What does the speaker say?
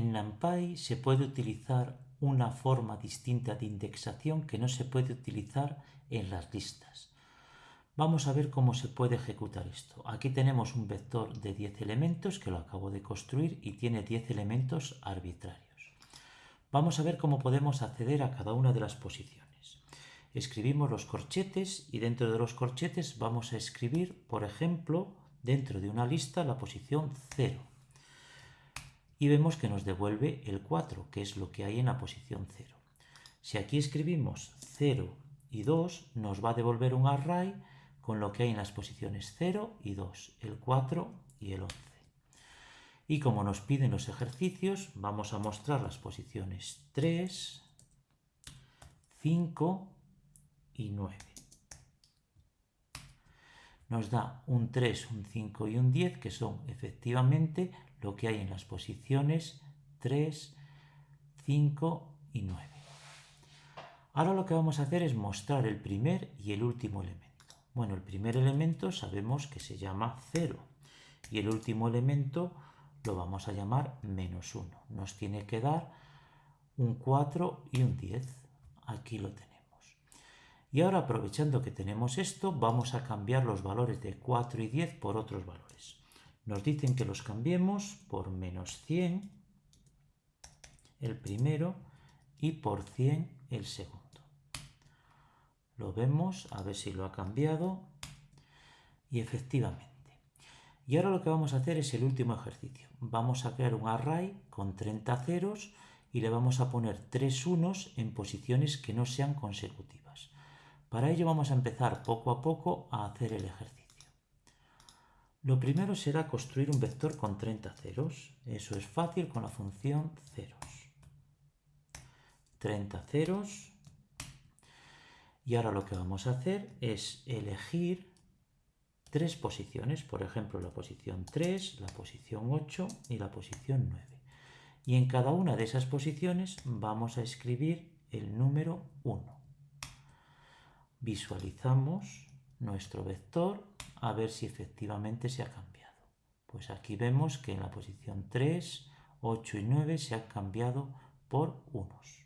En NumPy se puede utilizar una forma distinta de indexación que no se puede utilizar en las listas. Vamos a ver cómo se puede ejecutar esto. Aquí tenemos un vector de 10 elementos que lo acabo de construir y tiene 10 elementos arbitrarios. Vamos a ver cómo podemos acceder a cada una de las posiciones. Escribimos los corchetes y dentro de los corchetes vamos a escribir, por ejemplo, dentro de una lista la posición 0 y vemos que nos devuelve el 4, que es lo que hay en la posición 0. Si aquí escribimos 0 y 2, nos va a devolver un array con lo que hay en las posiciones 0 y 2, el 4 y el 11. Y como nos piden los ejercicios, vamos a mostrar las posiciones 3, 5 y 9. Nos da un 3, un 5 y un 10, que son efectivamente lo que hay en las posiciones 3, 5 y 9. Ahora lo que vamos a hacer es mostrar el primer y el último elemento. Bueno, el primer elemento sabemos que se llama 0 y el último elemento lo vamos a llamar menos 1. Nos tiene que dar un 4 y un 10. Aquí lo tenemos. Y ahora aprovechando que tenemos esto, vamos a cambiar los valores de 4 y 10 por otros valores. Nos dicen que los cambiemos por menos 100 el primero y por 100 el segundo. Lo vemos, a ver si lo ha cambiado. Y efectivamente. Y ahora lo que vamos a hacer es el último ejercicio. Vamos a crear un array con 30 ceros y le vamos a poner 3 unos en posiciones que no sean consecutivas. Para ello vamos a empezar poco a poco a hacer el ejercicio. Lo primero será construir un vector con 30 ceros. Eso es fácil con la función ceros. 30 ceros. Y ahora lo que vamos a hacer es elegir tres posiciones, por ejemplo la posición 3, la posición 8 y la posición 9. Y en cada una de esas posiciones vamos a escribir el número 1. Visualizamos nuestro vector a ver si efectivamente se ha cambiado. Pues aquí vemos que en la posición 3, 8 y 9 se ha cambiado por unos.